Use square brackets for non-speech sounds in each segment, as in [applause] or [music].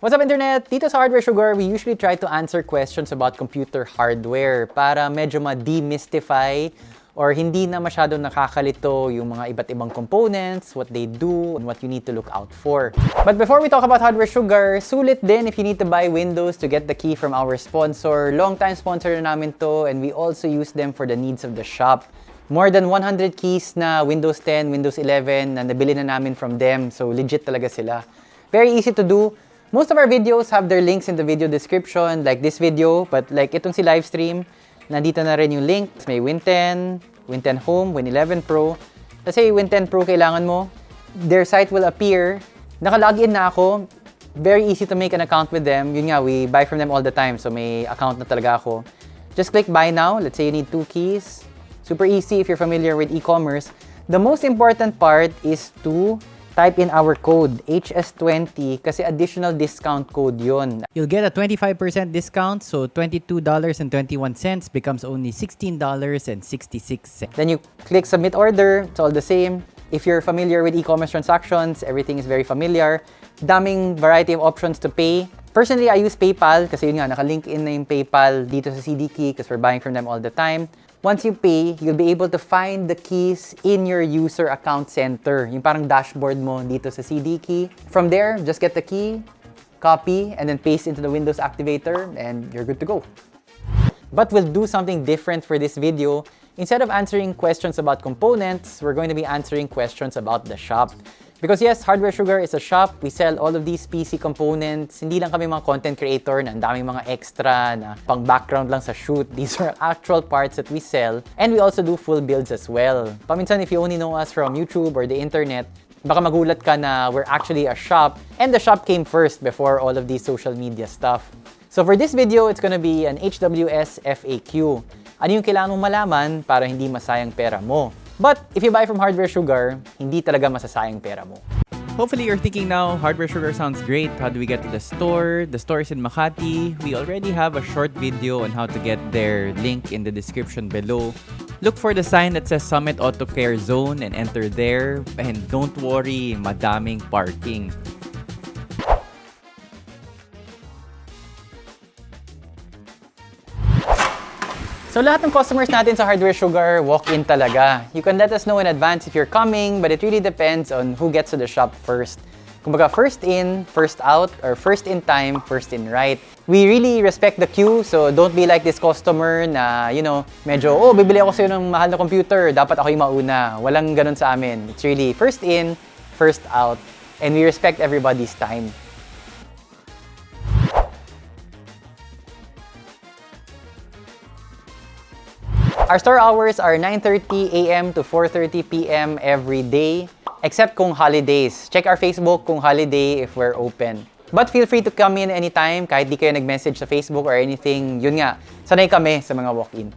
What's up internet? Dito sa Hardware Sugar, we usually try to answer questions about computer hardware para medyo ma-demystify or hindi na masyado nakakalito yung mga iba't ibang components, what they do, and what you need to look out for. But before we talk about Hardware Sugar, sulit din if you need to buy Windows to get the key from our sponsor. Long-time sponsor na namin to and we also use them for the needs of the shop. More than 100 keys na Windows 10, Windows 11 na nabili na namin from them. So legit talaga sila. Very easy to do. Most of our videos have their links in the video description, like this video, but like itong si livestream, nandito na rin yung link. May Win 10, Win 10 Home, Win 11 Pro. Kasi Win 10 Pro kailangan mo, their site will appear. Naka-login na ako. Very easy to make an account with them. Yun nga, we buy from them all the time, so may account na talaga ako. Just click buy now. Let's say you need two keys. Super easy if you're familiar with e-commerce. The most important part is to type in our code, HS20, kasi additional discount code yon. You'll get a 25% discount, so $22.21 becomes only $16.66. Then you click submit order, it's all the same. If you're familiar with e-commerce transactions, everything is very familiar. Daming variety of options to pay. Personally, I use PayPal kasi yun nga, nakalink in na yung PayPal dito sa CD Key because we're buying from them all the time. Once you pay, you'll be able to find the keys in your user account center. Yung parang dashboard mo dito sa CD Key. From there, just get the key, copy, and then paste into the Windows activator, and you're good to go. But we'll do something different for this video. Instead of answering questions about components, we're going to be answering questions about the shop. Because yes, Hardware Sugar is a shop. We sell all of these PC components. Hindi lang kami mga content creator na daming mga extra na pang background lang sa shoot. [laughs] These are actual parts that we sell. And we also do full builds as well. Paminsan, if you only know us from YouTube or the internet, baka magulat ka na we're actually a shop. And the shop came first before all of these social media stuff. So for this video, it's gonna be an HWS FAQ. Ano yung kailangan mong malaman para hindi masayang pera mo? But if you buy from Hardware Sugar, hindi talaga masasayang pera mo. Hopefully you're thinking now, Hardware Sugar sounds great. How do we get to the store? The store is in Makati. We already have a short video on how to get there, link in the description below. Look for the sign that says Summit Auto Care Zone and enter there. And don't worry, madaming parking. So lahat ng customers natin sa Hardware Sugar, walk-in talaga. You can let us know in advance if you're coming, but it really depends on who gets to the shop first. Kumbaga, first in, first out, or first in time, first in right. We really respect the queue, so don't be like this customer na, you know, medyo, oh, bibili ako sa'yo ng mahal na computer, dapat ako yung mauna. Walang ganun sa amin. It's really first in, first out, and we respect everybody's time. Our store hours are 9.30 a.m. to 4.30 p.m. every day, except kung holidays. Check our Facebook kung holiday if we're open. But feel free to come in anytime, kahit di kayo nag-message sa Facebook or anything. Yun nga, sanay kami sa mga walk-in.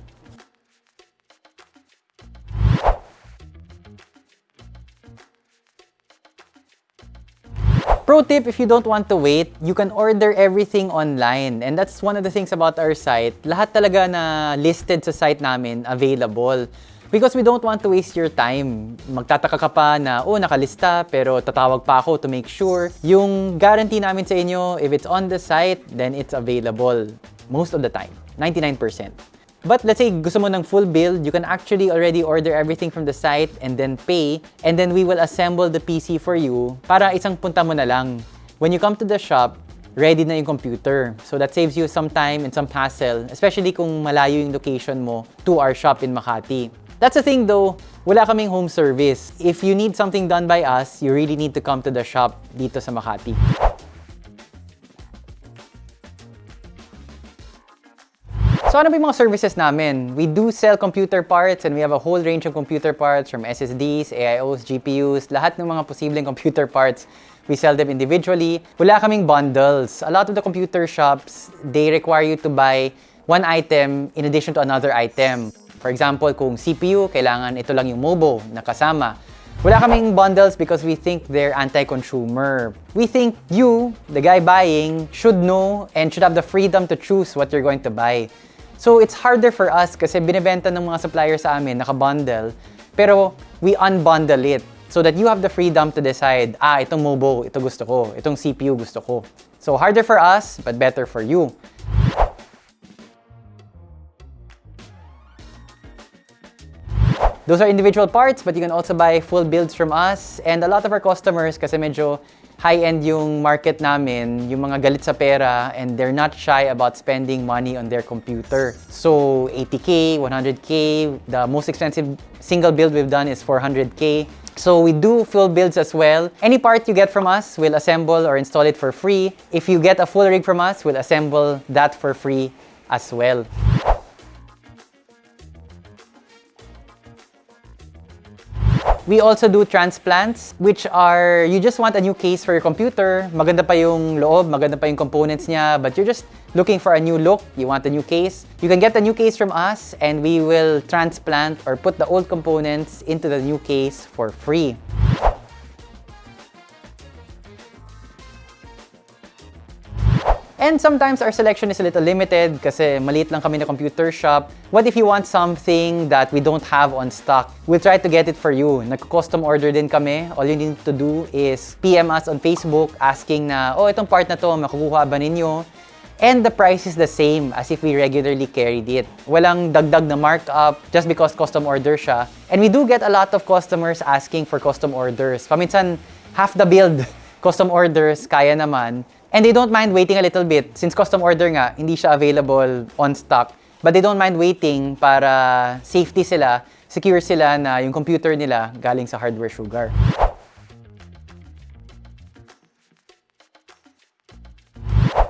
Pro tip, if you don't want to wait, you can order everything online. And that's one of the things about our site. Lahat talaga na listed sa site namin, available. Because we don't want to waste your time. Magtataka ka pa na, oh, nakalista, pero tatawag pa ako to make sure. Yung guarantee namin sa inyo, if it's on the site, then it's available. Most of the time. 99%. But let's say gusto mo ng full build, you can actually already order everything from the site and then pay and then we will assemble the PC for you para isang punta mo na lang. When you come to the shop, ready na yung computer. So that saves you some time and some hassle, especially kung malayo yung location mo to our shop in Makati. That's the thing though, wala kaming home service. If you need something done by us, you really need to come to the shop dito sa Makati. So ano ba yung mga services namin? We do sell computer parts and we have a whole range of computer parts from SSDs, AIOs, GPUs, lahat ng mga posibleng computer parts. We sell them individually. Wala kaming bundles. A lot of the computer shops, they require you to buy one item in addition to another item. For example, kung CPU, kailangan ito lang yung MOBO na kasama. Wala kaming bundles because we think they're anti-consumer. We think you, the guy buying, should know and should have the freedom to choose what you're going to buy. So it's harder for us kasi binibenta ng mga suppliers sa amin, naka-bundle, pero we unbundle it so that you have the freedom to decide, ah, itong MOBO, ito gusto ko, itong CPU gusto ko. So harder for us, but better for you. Those are individual parts, but you can also buy full builds from us. And a lot of our customers, kasi medyo high-end yung market namin, yung mga galit sa pera, and they're not shy about spending money on their computer. So 80K, 100K, the most expensive single build we've done is 400K. So we do full builds as well. Any part you get from us, we'll assemble or install it for free. If you get a full rig from us, we'll assemble that for free as well. We also do transplants, which are, you just want a new case for your computer. Maganda pa yung loob, maganda pa yung components niya, but you're just looking for a new look, you want a new case. You can get a new case from us and we will transplant or put the old components into the new case for free. And sometimes our selection is a little limited kasi maliit lang kami na computer shop. What if you want something that we don't have on stock? We'll try to get it for you. Nag-custom order din kami. All you need to do is PM us on Facebook asking na, oh, itong part na to, makukuha ba ninyo? And the price is the same as if we regularly carried it. Walang dagdag na markup just because custom order siya. And we do get a lot of customers asking for custom orders. Paminsan, half the build, [laughs] custom orders, kaya naman. And they don't mind waiting a little bit. Since custom order nga, hindi siya available on stock. But they don't mind waiting para safety sila, secure sila na yung computer nila galing sa Hardware Sugar.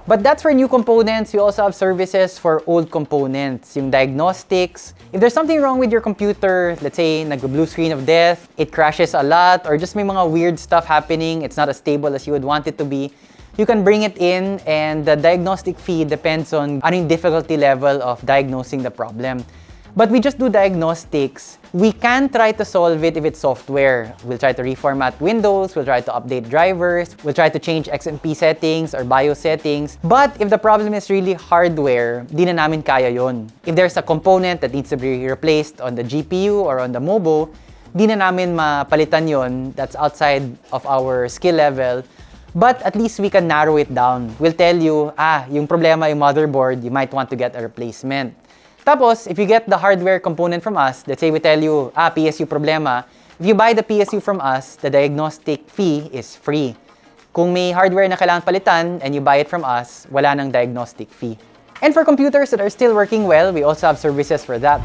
But that's for new components. We also have services for old components, yung diagnostics. If there's something wrong with your computer, let's say nag-blue screen of death, it crashes a lot, or just may mga weird stuff happening, it's not as stable as you would want it to be, you can bring it in and the diagnostic fee depends on yung difficulty level of diagnosing the problem. But we just do diagnostics. We can try to solve it if it's software. We'll try to reformat Windows, we'll try to update drivers, we'll try to change XMP settings or BIOS settings. But if the problem is really hardware, di na namin kaya. If there's a component that needs to be replaced on the GPU or on the MOBO, di na namin mapalitan yon. That's outside of our skill level. But at least we can narrow it down. We'll tell you, ah, yung problema yung motherboard, you might want to get a replacement. Tapos, if you get the hardware component from us, let's say we tell you, ah, PSU problema, if you buy the PSU from us, the diagnostic fee is free. Kung may hardware na kailangan palitan and you buy it from us, wala nang diagnostic fee. And for computers that are still working well, we also have services for that.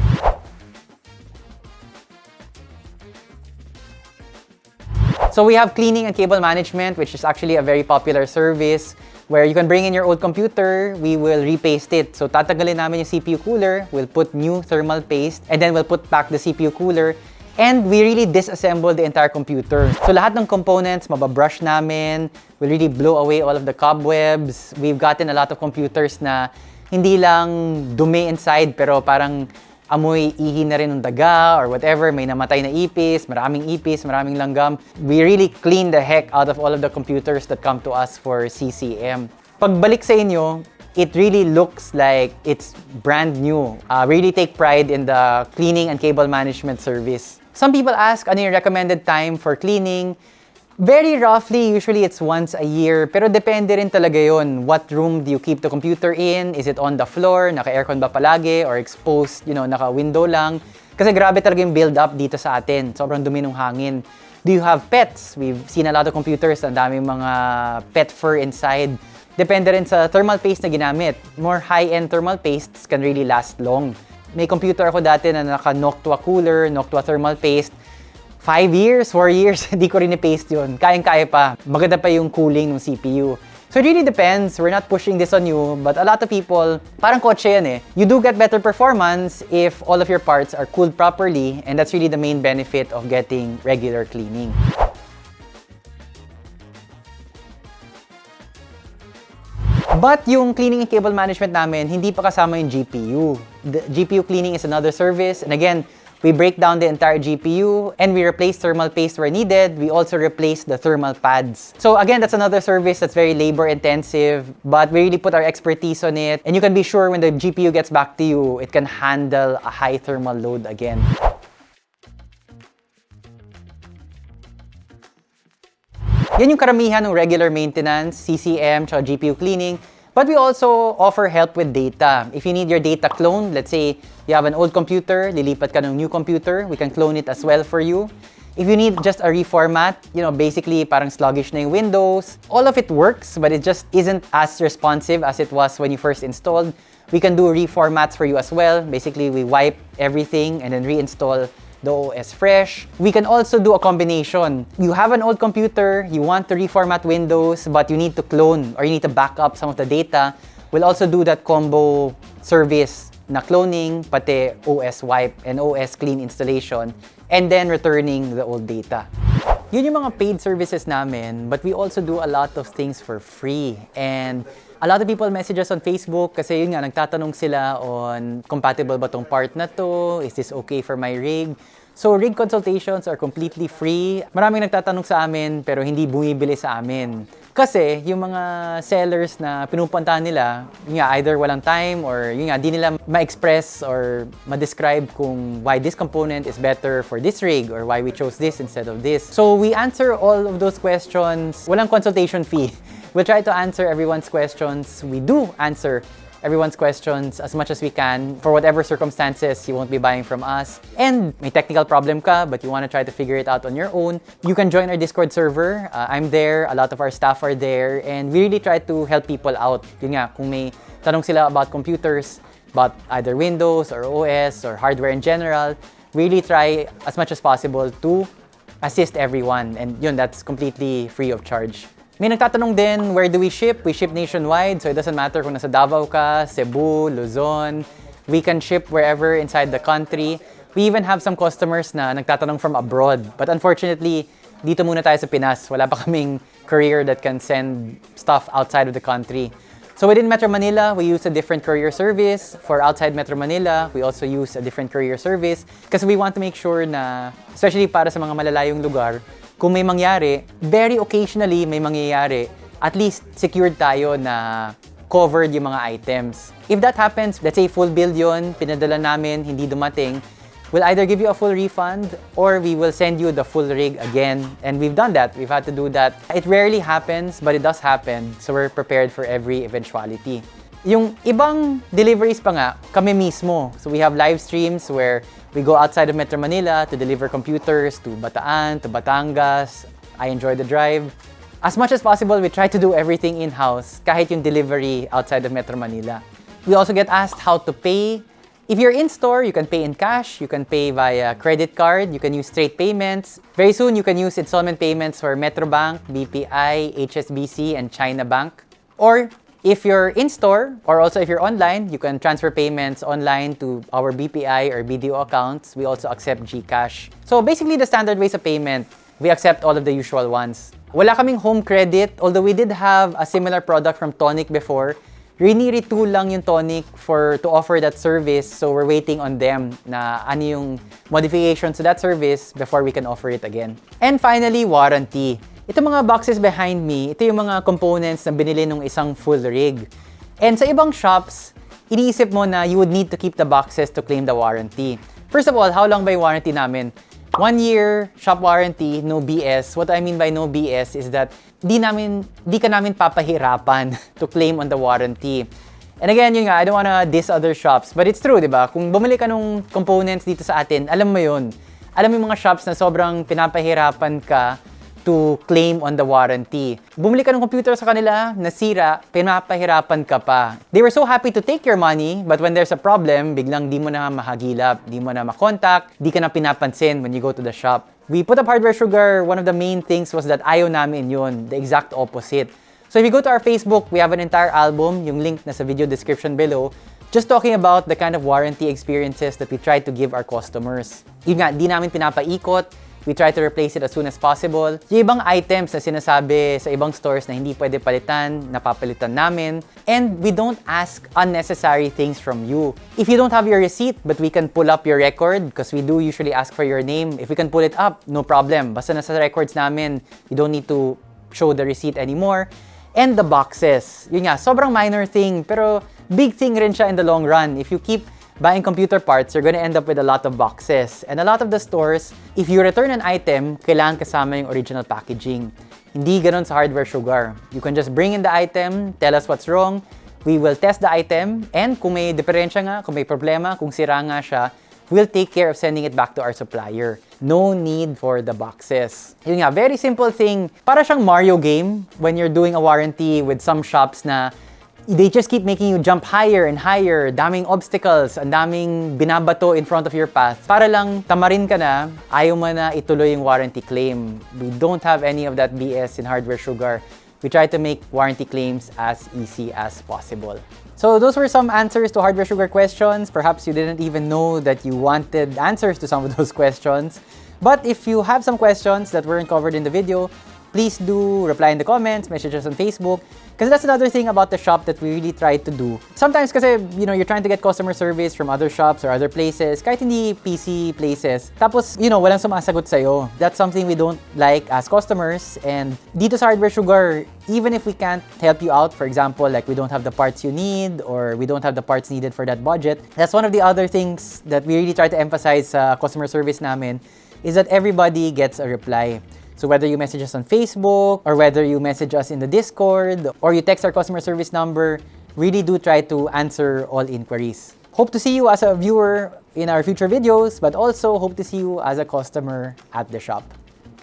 So we have cleaning and cable management, which is actually a very popular service where you can bring in your old computer, we will repaste it. So tatanggalin namin yung CPU cooler, we'll put new thermal paste, and then we'll put back the CPU cooler, and we really disassemble the entire computer. So lahat ng components, mababrush namin, we'll really blow away all of the cobwebs. We've gotten a lot of computers na hindi lang dumi inside, pero parang amoy ihi na rin ng daga or whatever, may namatay na ipis, maraming ipis, maraming langgam. We really clean the heck out of all of the computers that come to us for CCM. Pagbalik sa inyo, it really looks like it's brand new. Uh, really take pride in the cleaning and cable management service. Some people ask, ano yung recommended time for cleaning? Very roughly, usually it's once a year. Pero depende rin talaga yon. What room do you keep the computer in? Is it on the floor? Naka-aircon ba palagi? Or exposed, you know, naka-window lang? Kasi grabe talaga yung build-up dito sa atin. Sobrang dumi ng hangin. Do you have pets? We've seen a lot of computers, ang daming mga pet fur inside. Depende rin sa thermal paste na ginamit. More high-end thermal pastes can really last long. May computer ako dati na naka-Noctua cooler, Noctua thermal paste. 5 years, 4 years, [laughs] hindi ko rin i-paste yun. Kayang-kaya pa. Maganda pa yung cooling ng CPU. So it really depends. We're not pushing this on you, but a lot of people, parang kotse yan eh. You do get better performance if all of your parts are cooled properly, and that's really the main benefit of getting regular cleaning. But yung cleaning and cable management namin, hindi pa kasama yung GPU. The GPU cleaning is another service. And again, we break down the entire GPU and we replace thermal paste where needed. We also replace the thermal pads. So again, that's another service that's very labor intensive, but we really put our expertise on it. And you can be sure when the GPU gets back to you, it can handle a high thermal load again. Yan yung karamihan ng regular maintenance, CCM, tsaka GPU cleaning. But we also offer help with data. If you need your data cloned, let's say you have an old computer, lilipat ka ng new computer, we can clone it as well for you. If you need just a reformat, you know, basically parang sluggish na yung Windows, all of it works, but it just isn't as responsive as it was when you first installed. We can do reformats for you as well. Basically, we wipe everything and then reinstall the OS fresh. We can also do a combination. You have an old computer, you want to reformat Windows, but you need to clone or you need to back up some of the data. We'll also do that combo service na cloning, pati OS wipe and OS clean installation, and then returning the old data. Yun yung mga paid services namin, but we also do a lot of things for free. And a lot of people message us on Facebook kasi yun nga, nagtatanong sila on compatible ba tong part na to? Is this okay for my rig? So rig consultations are completely free. Maraming nagtatanong sa amin pero hindi bumibili sa amin. Kasi yung mga sellers na pinupuntahan nila, nga, either walang time or yun nga, di nila ma-express or ma-describe kung why this component is better for this rig or why we chose this instead of this. So we answer all of those questions. Walang consultation fee. [laughs] We'll try to answer everyone's questions. We do answer everyone's questions as much as we can for whatever circumstances you won't be buying from us. And may technical problem ka, but you want to try to figure it out on your own, you can join our Discord server. Uh, I'm there, a lot of our staff are there, and we really try to help people out. Yun nga, kung may tanong sila about computers, about either Windows or OS or hardware in general, really try as much as possible to assist everyone. And yun, that's completely free of charge. May nagtatanong din, where do we ship? We ship nationwide, so it doesn't matter kung nasa Davao ka, Cebu, Luzon. We can ship wherever inside the country. We even have some customers na nagtatanong from abroad. But unfortunately, dito muna tayo sa Pinas. Wala pa kaming courier that can send stuff outside of the country. So within Metro Manila, we use a different courier service. For outside Metro Manila, we also use a different courier service because we want to make sure na, especially para sa mga malalayong lugar, kung may mangyari, very occasionally may mangyayari, at least secured tayo na covered yung mga items. If that happens, let's say full bill yun, pinadala namin, hindi dumating, we'll either give you a full refund or we will send you the full rig again. And we've done that. We've had to do that. It rarely happens, but it does happen. So we're prepared for every eventuality. Yung ibang deliveries pa nga, kami mismo. So we have live streams where we go outside of Metro Manila to deliver computers to Bataan, to Batangas. I enjoy the drive. As much as possible, we try to do everything in-house, kahit yung delivery outside of Metro Manila. We also get asked how to pay. If you're in store, you can pay in cash, you can pay via credit card, you can use straight payments. Very soon, you can use installment payments for Metrobank, BPI, HSBC, and China Bank. Or if you're in store or also if you're online, you can transfer payments online to our BPI or BDO accounts. We also accept GCash. So basically the standard ways of payment, we accept all of the usual ones. Wala kaming home credit, although we did have a similar product from Tonic before. Riniri-tool lang yung Tonic for to offer that service. So we're waiting on them na ano yung modifications to that service before we can offer it again. And finally, warranty. Ito mga boxes behind me, ito yung mga components na binili ng isang full rig. And sa ibang shops, iniisip mo na you would need to keep the boxes to claim the warranty. First of all, how long ba yung warranty namin? One year shop warranty, no BS. What I mean by no BS is that di namin di ka namin papahirapan [laughs] to claim on the warranty. And again, yun nga, I don't wanna diss other shops, but it's true, di ba? Kung bumili ka ng components dito sa atin, alam mo yun. Alam mo yung mga shops na sobrang pinapahirapan ka to claim on the warranty. Bumili ka ng computer sa kanila, nasira, pinapahirapan ka pa. They were so happy to take your money, but when there's a problem, biglang di mo na mahagilap, di mo na makontak, di ka na pinapansin when you go to the shop. We put up Hardware Sugar, one of the main things was that ayaw namin yun, the exact opposite. So if you go to our Facebook, we have an entire album, yung link na sa video description below, just talking about the kind of warranty experiences that we try to give our customers. Yun nga, di namin pinapaikot, We try to replace it as soon as possible. Yung ibang items na sinasabi sa ibang stores na hindi pwede palitan, napapalitan namin. And we don't ask unnecessary things from you. If you don't have your receipt, but we can pull up your record, because we do usually ask for your name, if we can pull it up, no problem. Basta nasa records namin, you don't need to show the receipt anymore. And the boxes. Yun nga, sobrang minor thing, pero big thing rin siya in the long run. If you keep buying computer parts, you're gonna end up with a lot of boxes. And a lot of the stores, if you return an item, kailangan kasama yung original packaging. Hindi ganon sa Hardware Sugar. You can just bring in the item, tell us what's wrong, we will test the item, and kung may diferensya nga, kung may problema, kung sira nga siya, we'll take care of sending it back to our supplier. No need for the boxes. Yun nga, very simple thing. Para siyang Mario game when you're doing a warranty with some shops na they just keep making you jump higher and higher, daming obstacles, ang daming binabato in front of your path. Para lang tamarin ka na, ayaw mo na ituloy yung warranty claim. We don't have any of that BS in Hardware Sugar. We try to make warranty claims as easy as possible. So those were some answers to Hardware Sugar questions. Perhaps you didn't even know that you wanted answers to some of [laughs] those questions. But if you have some questions that weren't covered in the video, please do reply in the comments, message us on Facebook. Because that's another thing about the shop that we really try to do. Sometimes kasi, you know, you're trying to get customer service from other shops or other places, kahit hindi PC places. Tapos, you know, walang sumasagot sa'yo. That's something we don't like as customers. And dito sa Hardware Sugar, even if we can't help you out, for example, like we don't have the parts you need or we don't have the parts needed for that budget, that's one of the other things that we really try to emphasize sa customer service namin is that everybody gets a reply. So whether you message us on Facebook or whether you message us in the Discord or you text our customer service number, really do try to answer all inquiries. Hope to see you as a viewer in our future videos, but also hope to see you as a customer at the shop.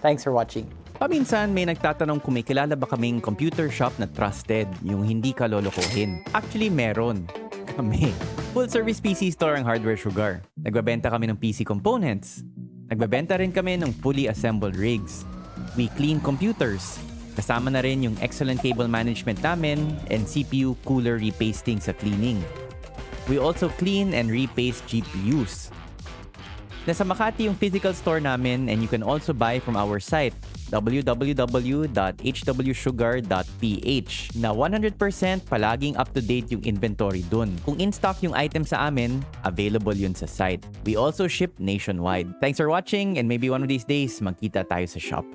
Thanks for watching. Paminsan may nagtatanong kung may kilala ba kaming computer shop na trusted, yung hindi ka lolokohin. Actually, meron. [laughs] Kami. Full service PC store ang Hardware Sugar. Nagbabenta kami ng PC components. Nagbabenta rin kami ng fully assembled rigs. We clean computers. Kasama na rin yung excellent cable management namin and CPU cooler repasting sa cleaning. We also clean and repaste GPUs. Nasa Makati yung physical store namin and you can also buy from our site www.hwsugar.ph na 100% palaging up-to-date yung inventory dun. Kung in-stock yung item sa amin, available yun sa site. We also ship nationwide. Thanks for watching and maybe one of these days, magkita tayo sa shop.